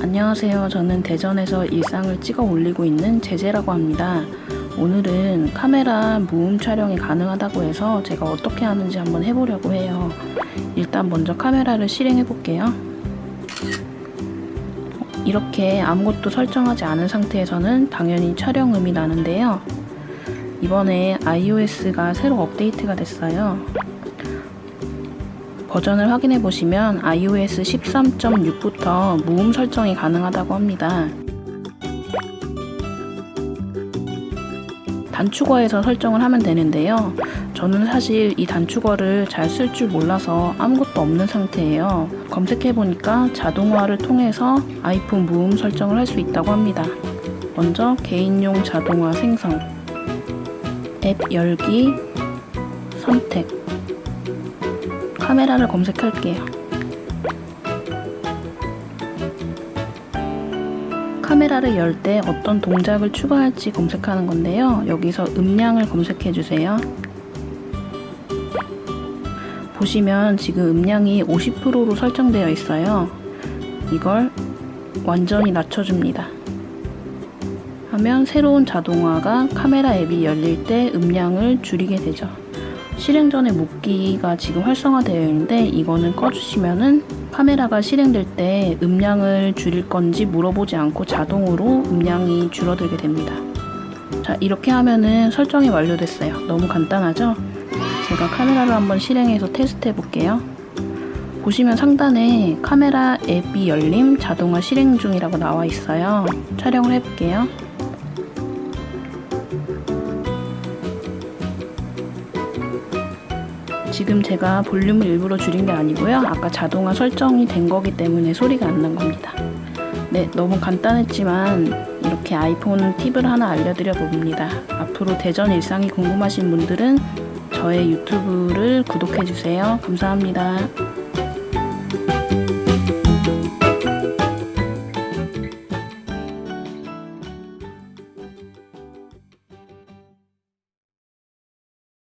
안녕하세요. 저는 대전에서 일상을 찍어 올리고 있는 제재라고 합니다. 오늘은 카메라 무음 촬영이 가능하다고 해서 제가 어떻게 하는지 한번 해보려고 해요. 일단 먼저 카메라를 실행해 볼게요. 이렇게 아무것도 설정하지 않은 상태에서는 당연히 촬영음이 나는데요. 이번에 iOS가 새로 업데이트가 됐어요. 버전을 확인해 보시면 iOS 13.6부터 무음 설정이 가능하다고 합니다. 단축어에서 설정을 하면 되는데요. 저는 사실 이 단축어를 잘 쓸 줄 몰라서 아무것도 없는 상태예요. 검색해 보니까 자동화를 통해서 아이폰 무음 설정을 할 수 있다고 합니다. 먼저 개인용 자동화 생성, 앱 열기, 선택, 카메라를 검색할게요. 카메라를 열 때 어떤 동작을 추가할지 검색하는 건데요. 여기서 음량을 검색해 주세요. 보시면 지금 음량이 50%로 설정되어 있어요. 이걸 완전히 낮춰줍니다. 하면 새로운 자동화가 카메라 앱이 열릴 때 음량을 줄이게 되죠. 실행 전에 묶기가 지금 활성화되어 있는데 이거는 꺼주시면은 카메라가 실행될 때 음량을 줄일 건지 물어보지 않고 자동으로 음량이 줄어들게 됩니다. 자 이렇게 하면은 설정이 완료됐어요. 너무 간단하죠? 제가 카메라를 한번 실행해서 테스트 해볼게요. 보시면 상단에 카메라 앱이 열림 자동화 실행 중이라고 나와 있어요. 촬영을 해볼게요. 지금 제가 볼륨을 일부러 줄인 게 아니고요. 아까 자동화 설정이 된 거기 때문에 소리가 안 난 겁니다. 네, 너무 간단했지만 이렇게 아이폰 팁을 하나 알려드려 봅니다. 앞으로 대전 일상이 궁금하신 분들은 저의 유튜브를 구독해주세요. 감사합니다.